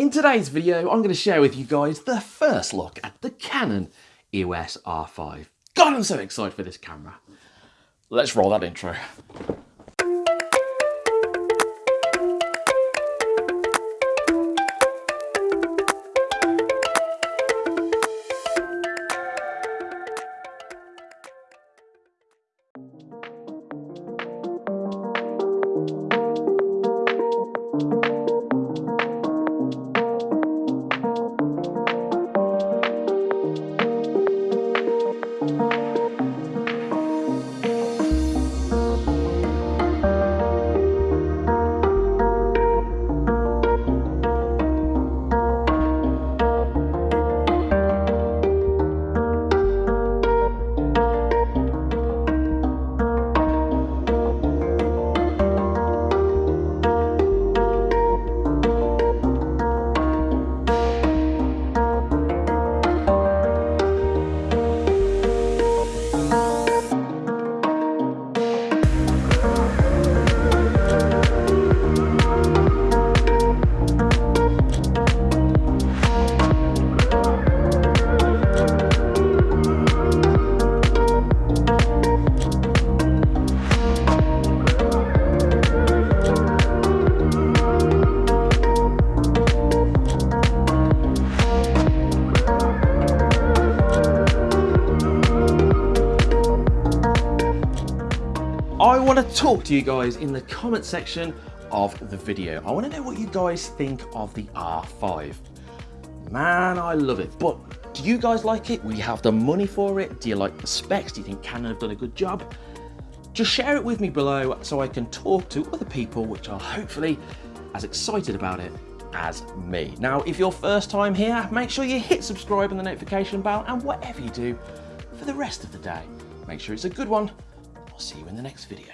In today's video, I'm going to share with you guys the first look at the Canon EOS R5. God, I'm so excited for this camera. Let's roll that intro. I want to talk to you guys in the comment section of the video. I want to know what you guys think of the R5. Man, I love it, but do you guys like it? Will you have the money for it? Do you like the specs? Do you think Canon have done a good job? Just share it with me below so I can talk to other people which are hopefully as excited about it as me. Now, if you're first time here, make sure you hit subscribe and the notification bell and whatever you do for the rest of the day, make sure it's a good one see you in the next video.